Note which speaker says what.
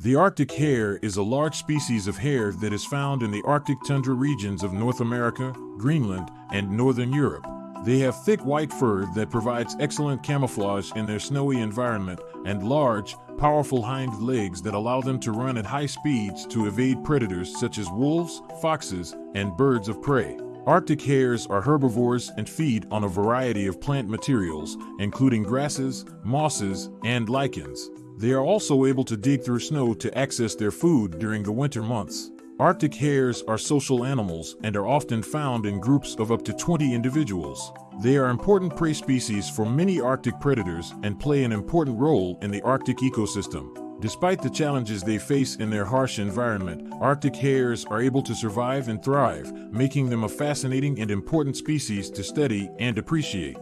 Speaker 1: The Arctic hare is a large species of hare that is found in the Arctic tundra regions of North America, Greenland, and Northern Europe. They have thick white fur that provides excellent camouflage in their snowy environment and large, powerful hind legs that allow them to run at high speeds to evade predators such as wolves, foxes, and birds of prey. Arctic hares are herbivores and feed on a variety of plant materials, including grasses, mosses, and lichens. They are also able to dig through snow to access their food during the winter months. Arctic hares are social animals and are often found in groups of up to 20 individuals. They are important prey species for many Arctic predators and play an important role in the Arctic ecosystem. Despite the challenges they face in their harsh environment, Arctic hares are able to survive and thrive, making them a fascinating and important species to study and appreciate.